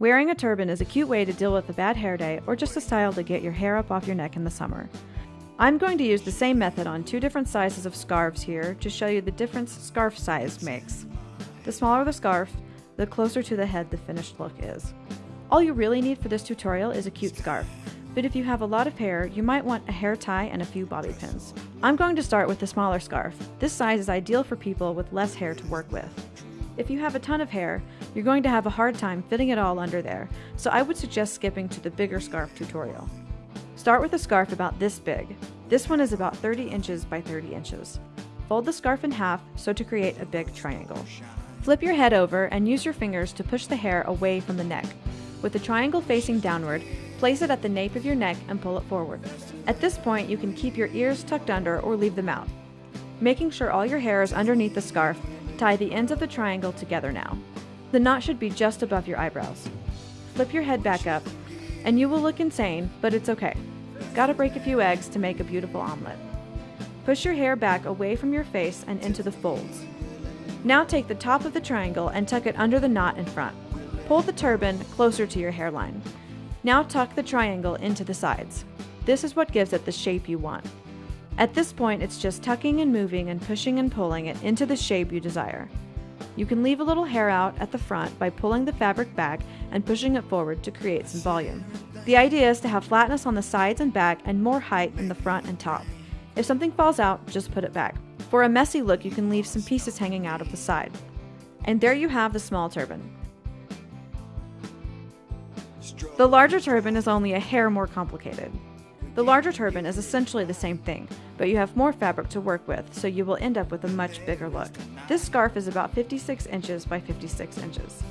Wearing a turban is a cute way to deal with a bad hair day or just a style to get your hair up off your neck in the summer. I'm going to use the same method on two different sizes of scarves here to show you the difference scarf size makes. The smaller the scarf, the closer to the head the finished look is. All you really need for this tutorial is a cute scarf, but if you have a lot of hair, you might want a hair tie and a few bobby pins. I'm going to start with the smaller scarf. This size is ideal for people with less hair to work with. If you have a ton of hair, you're going to have a hard time fitting it all under there, so I would suggest skipping to the bigger scarf tutorial. Start with a scarf about this big. This one is about 30 inches by 30 inches. Fold the scarf in half so to create a big triangle. Flip your head over and use your fingers to push the hair away from the neck. With the triangle facing downward, place it at the nape of your neck and pull it forward. At this point, you can keep your ears tucked under or leave them out. Making sure all your hair is underneath the scarf, Tie the ends of the triangle together now. The knot should be just above your eyebrows. Flip your head back up, and you will look insane, but it's okay. Gotta break a few eggs to make a beautiful omelet. Push your hair back away from your face and into the folds. Now take the top of the triangle and tuck it under the knot in front. Pull the turban closer to your hairline. Now tuck the triangle into the sides. This is what gives it the shape you want. At this point, it's just tucking and moving and pushing and pulling it into the shape you desire. You can leave a little hair out at the front by pulling the fabric back and pushing it forward to create some volume. The idea is to have flatness on the sides and back and more height in the front and top. If something falls out, just put it back. For a messy look, you can leave some pieces hanging out of the side. And there you have the small turban. The larger turban is only a hair more complicated. The larger turban is essentially the same thing, but you have more fabric to work with, so you will end up with a much bigger look. This scarf is about 56 inches by 56 inches.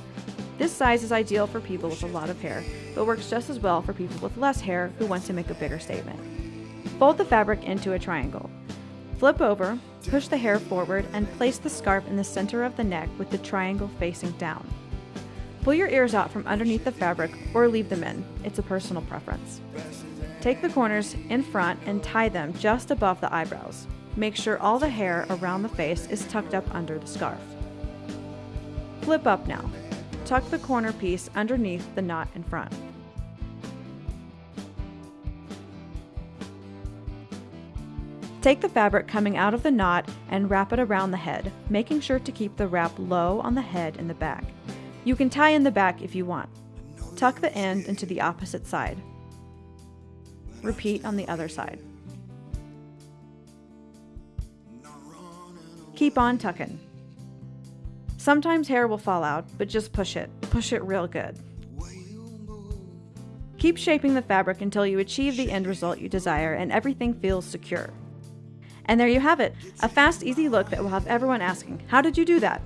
This size is ideal for people with a lot of hair, but works just as well for people with less hair who want to make a bigger statement. Fold the fabric into a triangle. Flip over, push the hair forward, and place the scarf in the center of the neck with the triangle facing down. Pull your ears out from underneath the fabric or leave them in, it's a personal preference. Take the corners in front and tie them just above the eyebrows. Make sure all the hair around the face is tucked up under the scarf. Flip up now. Tuck the corner piece underneath the knot in front. Take the fabric coming out of the knot and wrap it around the head, making sure to keep the wrap low on the head and the back. You can tie in the back if you want. Tuck the end into the opposite side. Repeat on the other side. Keep on tucking. Sometimes hair will fall out, but just push it. Push it real good. Keep shaping the fabric until you achieve the end result you desire and everything feels secure. And there you have it, a fast, easy look that will have everyone asking, how did you do that?